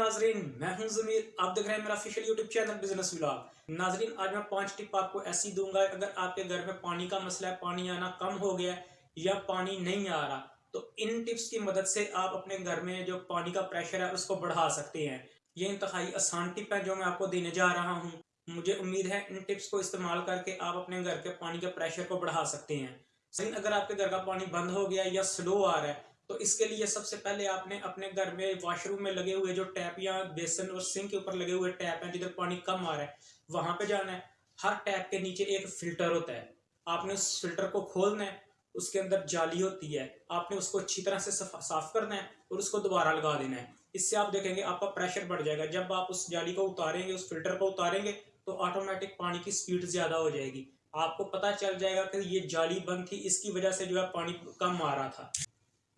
ناظرین، میں ہوں ضمیر آپ دیکھ رہے ہیں میرا official YouTube channel business vlog ناظرین، آج میں پانچ ٹپ آپ کو ایسی دوں گا، اگر آپ کے گھر میں پانی کا مسئلہ ہے، پانی آنا کم ہو گیا ہے یا پانی نہیں آ رہا، تو ان ٹپس کی مدد سے آپ اپنے گھر میں جو پانی کا پریشر ہے، اس کو بڑھا سکتے ہیں۔ یہ انتہائی آسان ٹپ ہے جو میں آپ کو دینے جا رہا ہوں۔ مجھے امید ہے ان ٹپس کو استعمال کر کے آپ اپنے گھر کے پانی کے پریشر کو بڑھا سکتے ہیں۔ اگر آپ کے گھر کا پانی بند ہو گیا یا سلو آ رہا ہے تو اس کے لیے سب سے پہلے آپ نے اپنے گھر میں واش روم میں لگے ہوئے جو ٹیپ یا بیسن اور سنک کے اوپر لگے ہوئے ٹیپ ہیں جدھر پانی کم آ رہا ہے، وہاں پہ جانا ہے۔ ہر ٹیپ کے نیچے ایک فلٹر ہوتا ہے۔ آپ نے اس فلٹر کو کھولنا ہے، اس کے اندر جالی ہوتی ہے۔ آپ نے اس کو اچھی طرح سے صاف کرنا ہے اور اس کو دوبارہ لگا دینا ہے۔ اس سے آپ دیکھیں گے آپ کا پریشر بڑھ جائے گا۔ جب آپ اس جالی کو اتاریں گے، اس فلٹر کو اتاریں گے، تو آٹومیٹک پانی کی سپیڈ زیادہ ہو جائے گی۔ آپ کو پتہ چل جائے گا کہ یہ جالی بند تھی، اس کی وجہ سے جو ہے پانی کم آ رہا تھا۔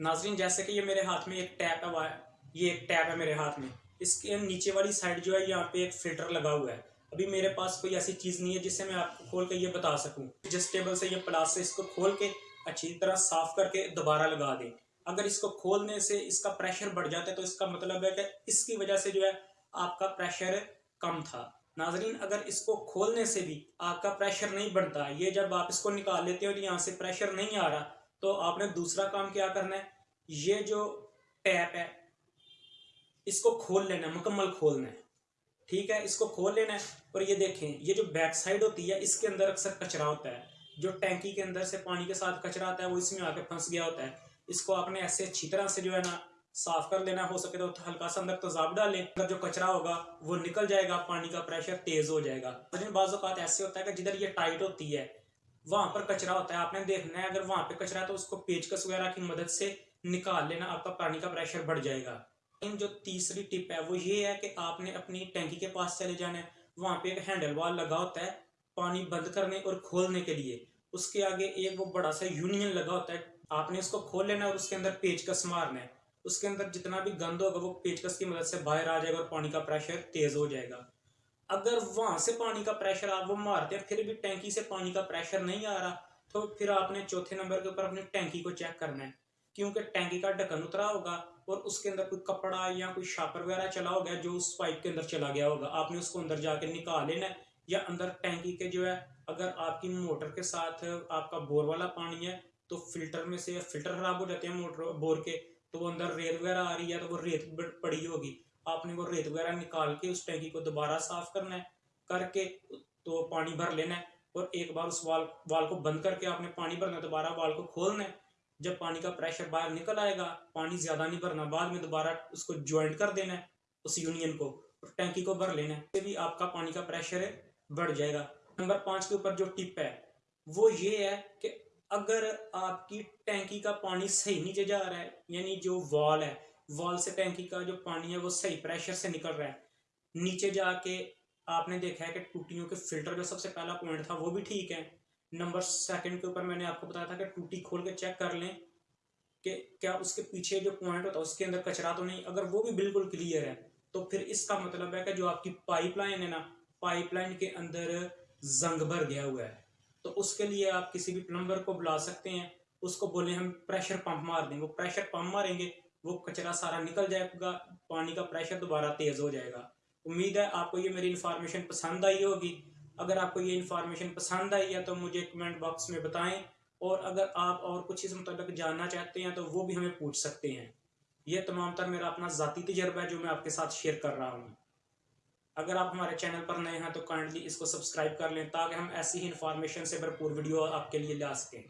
ناظرین، جیسے کہ یہ میرے ہاتھ میں ایک ٹیپ ہے یہ ایک ٹیپ ہے میرے ہاتھ میں۔ اس کے نیچے والی سائڈ جو ہے، یہاں پہ ایک فلٹر لگا ہوا ہے۔ ابھی میرے پاس کوئی ایسی چیز نہیں ہے جس سے میں آپ کو کھول کے یہ بتا سکوں۔ جس ٹیبل سے یہ پلاس سے اس کو کھول کے اچھی طرح صاف کر کے دوبارہ لگا دیں۔ اگر اس کو کھولنے سے اس کا پریشر بڑھ جاتا ہے، تو اس کا مطلب ہے کہ اس کی وجہ سے جو ہے، آپ کا پریشر کم تھا۔ ناظرین، اگر اس کو کھولنے سے بھی آپ کا پریشر نہیں بڑھتا، یہ جب آپ اس کو نکال لیتے ہو تو یہاں سے پریشر نہیں آ رہا تو آپ نے دوسرا کام کیا کرنا ہے؟ یہ جو ٹیپ ہے، اس کو کھول لینا ہے مکمل کھولنا ہے۔ ٹھیک ہے؟ اس کو کھول لینا ہے اور یہ دیکھیں، یہ جو بیک سائڈ ہوتی ہے، اس کے اندر اکثر کچرا ہوتا ہے۔ جو ٹینکی کے اندر سے پانی کے ساتھ کچرا آتا ہے، وہ اس میں آ کے پھنس گیا ہوتا ہے۔ اس کو آپ نے ایسے اچھی طرح سے جو ہے نا صاف کر لینا، ہو سکے تو ہلکا سا اندر تضاب ڈالیں۔ اگر جو کچرا ہوگا، وہ نکل جائے گا، پانی کا پریشر تیز ہو جائے گا۔ بعض اوقات ایسے ہوتا ہے کہ جدھر یہ ٹائٹ ہوتی ہے وہاں پر کچرا ہوتا ہے۔ آپ نے دیکھنا ہے، اگر وہاں پہ کچرا ہے تو اس کو پیچکس وغیرہ کی مدد سے نکال لینا، آپ کا پانی کا پریشر بڑھ جائے گا۔ جو تیسری ٹپ ہے وہ یہ ہے کہ آپ نے اپنی ٹینکی کے پاس چلے جانا ہے۔ وہاں پہ ایک ہینڈل وال لگا ہوتا ہے پانی بند کرنے اور کھولنے کے لیے۔ اس کے آگے ایک وہ بڑا سا یونین لگا ہوتا ہے۔ آپ نے اس کو کھول لینا اور اس کے اندر پیچکس مارنا ہے۔ اس کے اندر جتنا بھی گند ہوگا وہ پیچکس کی مدد سے باہر آ جائے گا اور پانی کا پریشر تیز ہو جائے گا۔ اگر وہاں سے پانی کا پریشر آپ وہ مارتے ہیں، پھر بھی ٹینکی سے پانی کا پریشر نہیں آ رہا، تو پھر آپ نے چوتھے نمبر کے اوپر اپنی ٹینکی کو چیک کرنا ہے۔ کیونکہ ٹینکی کا ڈھکن اترا ہوگا اور اس کے اندر کوئی کپڑا یا کوئی شاپر وغیرہ چلا ہوگا جو اس پائپ کے اندر چلا گیا ہوگا، آپ نے اس کو اندر جا کے نکال لینا ہے۔ یا اندر ٹینکی کے جو ہے، اگر آپ کی موٹر کے ساتھ آپ کا بور والا پانی ہے، تو فلٹر میں سے فلٹر خراب ہو جاتے ہیں موٹر بور کے، تو وہ اندر ریت وغیرہ آ رہی ہے، تو وہ ریت پڑی ہوگی۔ آپ نے وہ ریت وغیرہ نکال کے اس ٹینکی کو دوبارہ صاف کرنا ہے کر کے تو پانی بھر لینا ہے اور ایک بار اس وال وال کو بند کر کے آپ نے پانی بھرنا ہے دوبارہ وال کو کھولنا ہے جب پانی کا پریشر باہر نکل آئے گا پانی زیادہ نہیں بھرنا بعد میں دوبارہ اس کو جوائنٹ کر دینا ہے اس یونین کو ٹینکی کو بھر لینا ہے بھی آپ کا پانی کا پریشر بڑھ جائے گا نمبر پانچ کے اوپر جو ٹپ ہے وہ یہ ہے کہ اگر آپ کی ٹینکی کا پانی صحیح نیچے جا رہا ہے یعنی جو وال ہے وال سے ٹینکی کا جو پانی ہے وہ صحیح پریشر سے نکل رہا ہے۔ نیچے جا کے آپ نے دیکھا ہے کہ ٹوٹیوں کے فلٹر کا سب سے پہلا پوائنٹ تھا، وہ بھی ٹھیک ہے۔ نمبر سیکنڈ کے اوپر میں نے آپ کو بتایا تھا کہ ٹوٹی کھول کے چیک کر لیں کہ کیا اس کے پیچھے جو پوائنٹ ہوتا ہے اس کے اندر کچرا تو نہیں؟ اگر وہ بھی بالکل کلیئر ہے، تو پھر اس کا مطلب ہے کہ جو آپ کی پائپ لائن ہے نا پائپ لائن کے اندر زنگ بھر گیا ہوا ہے۔ تو اس کے لیے آپ کسی بھی پلمبر کو بلا سکتے ہیں، اس کو بولیں ہم پریشر پمپ مار دیں۔ وہ پریشر پمپ ماریں گے وہ کچرا سارا نکل جائے گا، پانی کا پریشر دوبارہ تیز ہو جائے گا۔ امید ہے آپ کو یہ میری انفارمیشن پسند آئی ہوگی۔ اگر آپ کو یہ انفارمیشن پسند آئی ہے تو مجھے کمنٹ باکس میں بتائیں۔ اور اگر آپ اور کچھ اس متعلق جاننا چاہتے ہیں تو وہ بھی ہمیں پوچھ سکتے ہیں۔ یہ تمام تر میرا اپنا ذاتی تجربہ ہے جو میں آپ کے ساتھ شیئر کر رہا ہوں۔ اگر آپ ہمارے چینل پر نئے ہیں تو کائنڈلی اس کو سبسکرائب کر لیں تاکہ ہم ایسی ہی انفارمیشن سے بھرپور ویڈیو آپ کے لیے لا سکیں۔